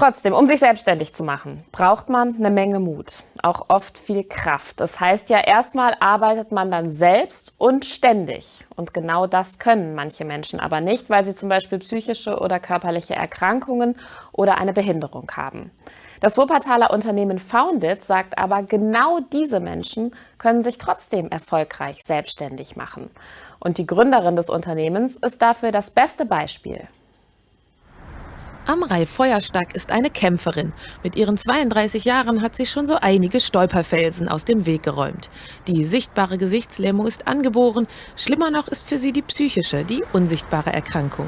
Trotzdem, um sich selbstständig zu machen, braucht man eine Menge Mut, auch oft viel Kraft. Das heißt ja, erstmal arbeitet man dann selbst und ständig. Und genau das können manche Menschen aber nicht, weil sie zum Beispiel psychische oder körperliche Erkrankungen oder eine Behinderung haben. Das Wuppertaler Unternehmen Founded sagt aber, genau diese Menschen können sich trotzdem erfolgreich selbstständig machen. Und die Gründerin des Unternehmens ist dafür das beste Beispiel. Amrei Feuerstack ist eine Kämpferin. Mit ihren 32 Jahren hat sie schon so einige Stolperfelsen aus dem Weg geräumt. Die sichtbare Gesichtslähmung ist angeboren. Schlimmer noch ist für sie die psychische, die unsichtbare Erkrankung.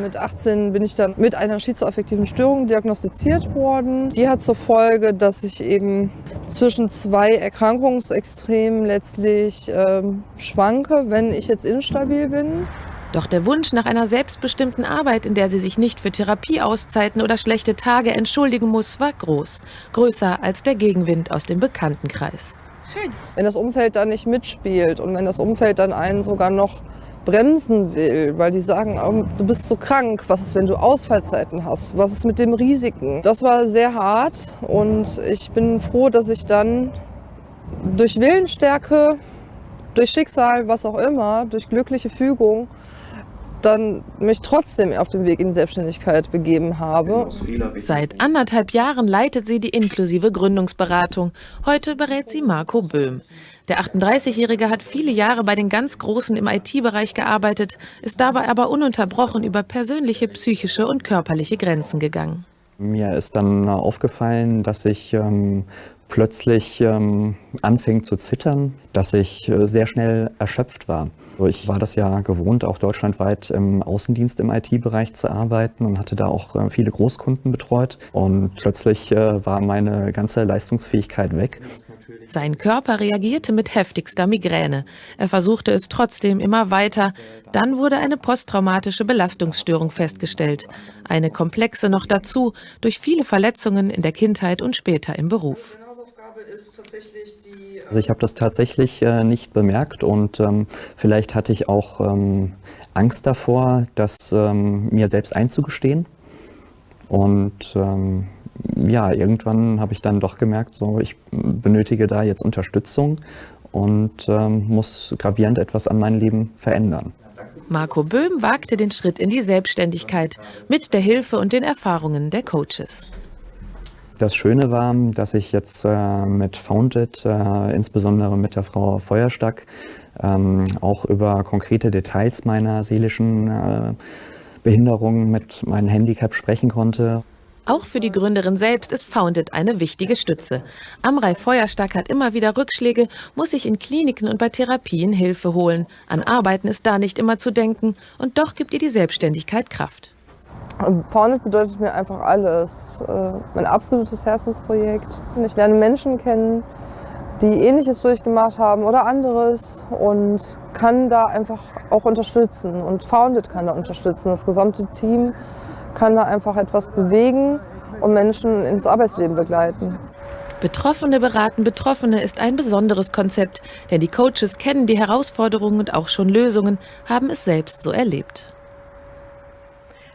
Mit 18 bin ich dann mit einer schizoaffektiven Störung diagnostiziert worden. Die hat zur Folge, dass ich eben zwischen zwei Erkrankungsextremen letztlich ähm, schwanke, wenn ich jetzt instabil bin. Doch der Wunsch nach einer selbstbestimmten Arbeit, in der sie sich nicht für Therapieauszeiten oder schlechte Tage entschuldigen muss, war groß. Größer als der Gegenwind aus dem Bekanntenkreis. Schön. Wenn das Umfeld dann nicht mitspielt und wenn das Umfeld dann einen sogar noch bremsen will, weil die sagen, oh, du bist so krank, was ist, wenn du Ausfallzeiten hast, was ist mit dem Risiken. Das war sehr hart und ich bin froh, dass ich dann durch Willensstärke, durch Schicksal, was auch immer, durch glückliche Fügung dann mich trotzdem auf den Weg in die Selbstständigkeit begeben habe. Seit anderthalb Jahren leitet sie die inklusive Gründungsberatung. Heute berät sie Marco Böhm. Der 38-Jährige hat viele Jahre bei den ganz Großen im IT-Bereich gearbeitet, ist dabei aber ununterbrochen über persönliche, psychische und körperliche Grenzen gegangen. Mir ist dann aufgefallen, dass ich ähm, plötzlich ähm, anfing zu zittern, dass ich äh, sehr schnell erschöpft war. Ich war das ja gewohnt, auch deutschlandweit im Außendienst im IT-Bereich zu arbeiten und hatte da auch äh, viele Großkunden betreut. Und plötzlich äh, war meine ganze Leistungsfähigkeit weg. Sein Körper reagierte mit heftigster Migräne. Er versuchte es trotzdem immer weiter. Dann wurde eine posttraumatische Belastungsstörung festgestellt. Eine komplexe noch dazu, durch viele Verletzungen in der Kindheit und später im Beruf. Also ich habe das tatsächlich äh, nicht bemerkt und ähm, vielleicht hatte ich auch ähm, Angst davor, das ähm, mir selbst einzugestehen. Und ja, irgendwann habe ich dann doch gemerkt, so, ich benötige da jetzt Unterstützung und ähm, muss gravierend etwas an meinem Leben verändern. Marco Böhm wagte den Schritt in die Selbstständigkeit mit der Hilfe und den Erfahrungen der Coaches. Das Schöne war, dass ich jetzt äh, mit Founded, äh, insbesondere mit der Frau Feuerstack, ähm, auch über konkrete Details meiner seelischen äh, Behinderung mit meinem Handicap sprechen konnte. Auch für die Gründerin selbst ist Founded eine wichtige Stütze. Amrei Feuerstack hat immer wieder Rückschläge, muss sich in Kliniken und bei Therapien Hilfe holen. An Arbeiten ist da nicht immer zu denken und doch gibt ihr die Selbstständigkeit Kraft. Founded bedeutet mir einfach alles. Äh, mein absolutes Herzensprojekt. Ich lerne Menschen kennen, die Ähnliches durchgemacht haben oder anderes und kann da einfach auch unterstützen. Und Founded kann da unterstützen. Das gesamte Team kann da einfach etwas bewegen und Menschen ins Arbeitsleben begleiten. Betroffene beraten Betroffene ist ein besonderes Konzept, denn die Coaches kennen die Herausforderungen und auch schon Lösungen, haben es selbst so erlebt.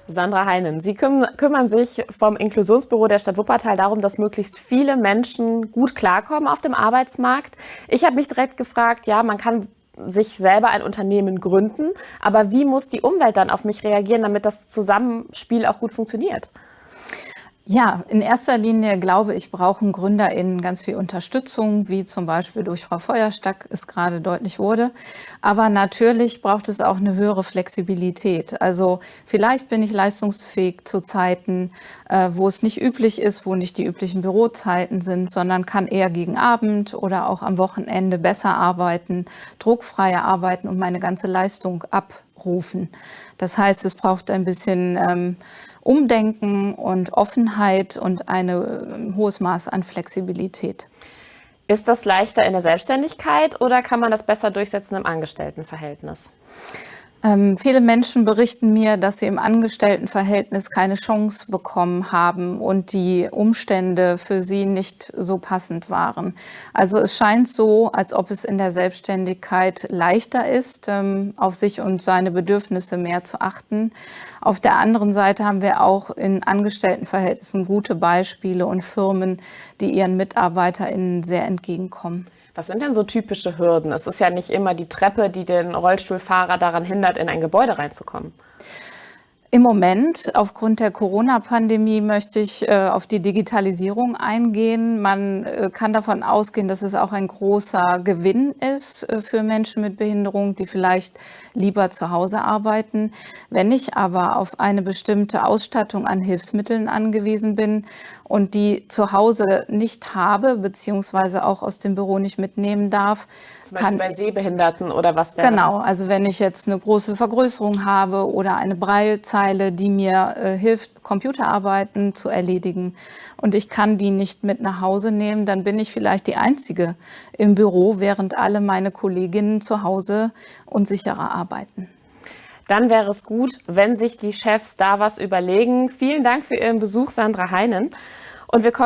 Sandra Heinen, Sie kümmern sich vom Inklusionsbüro der Stadt Wuppertal darum, dass möglichst viele Menschen gut klarkommen auf dem Arbeitsmarkt. Ich habe mich direkt gefragt, ja, man kann sich selber ein Unternehmen gründen, aber wie muss die Umwelt dann auf mich reagieren, damit das Zusammenspiel auch gut funktioniert? Ja, in erster Linie glaube ich, brauchen GründerInnen ganz viel Unterstützung, wie zum Beispiel durch Frau Feuerstack es gerade deutlich wurde. Aber natürlich braucht es auch eine höhere Flexibilität. Also vielleicht bin ich leistungsfähig zu Zeiten, äh, wo es nicht üblich ist, wo nicht die üblichen Bürozeiten sind, sondern kann eher gegen Abend oder auch am Wochenende besser arbeiten, druckfreier arbeiten und meine ganze Leistung abrufen. Das heißt, es braucht ein bisschen ähm, Umdenken und Offenheit und ein äh, hohes Maß an Flexibilität. Ist das leichter in der Selbstständigkeit oder kann man das besser durchsetzen im Angestelltenverhältnis? Ähm, viele Menschen berichten mir, dass sie im Angestelltenverhältnis keine Chance bekommen haben und die Umstände für sie nicht so passend waren. Also es scheint so, als ob es in der Selbstständigkeit leichter ist, ähm, auf sich und seine Bedürfnisse mehr zu achten. Auf der anderen Seite haben wir auch in Angestelltenverhältnissen gute Beispiele und Firmen, die ihren MitarbeiterInnen sehr entgegenkommen. Was sind denn so typische Hürden? Es ist ja nicht immer die Treppe, die den Rollstuhlfahrer daran hindert, in ein Gebäude reinzukommen. Im Moment, aufgrund der Corona-Pandemie, möchte ich äh, auf die Digitalisierung eingehen. Man äh, kann davon ausgehen, dass es auch ein großer Gewinn ist äh, für Menschen mit Behinderung, die vielleicht lieber zu Hause arbeiten. Wenn ich aber auf eine bestimmte Ausstattung an Hilfsmitteln angewiesen bin und die zu Hause nicht habe, beziehungsweise auch aus dem Büro nicht mitnehmen darf. Zum Beispiel bei Sehbehinderten oder was wäre Genau, also wenn ich jetzt eine große Vergrößerung habe oder eine Breilzeile, die mir äh, hilft, Computerarbeiten zu erledigen und ich kann die nicht mit nach Hause nehmen, dann bin ich vielleicht die Einzige im Büro, während alle meine Kolleginnen zu Hause unsicherer arbeiten dann wäre es gut, wenn sich die Chefs da was überlegen. Vielen Dank für Ihren Besuch, Sandra Heinen. Und wir kommen